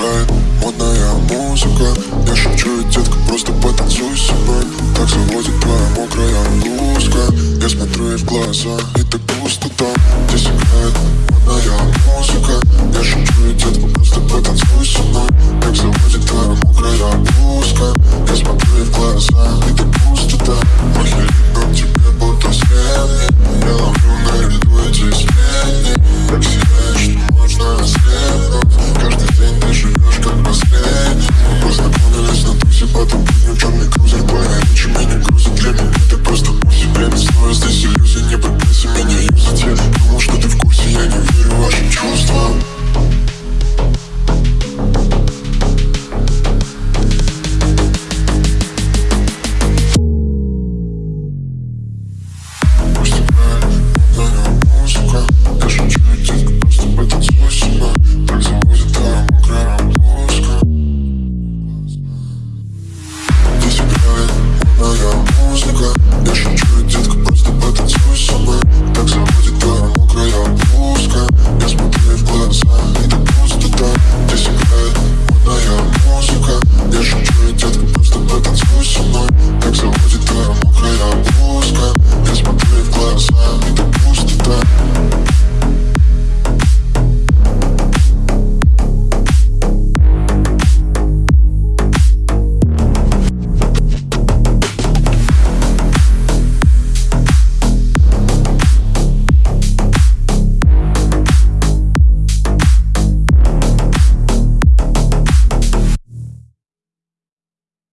играет модная музыка. Я шучу, детка, просто потанцуй со мной. Так заводит твоя мокрая блузка. Я смотрю ей в глаза, и так пусто там, где играет черный крузер Твоя речь меня сука Я шучу, детка, просто потанцуй со мной Так заводит твоя мокрая блузка Я смотрю в глаза, и так пустота Здесь играет музыка. Я шучу, детка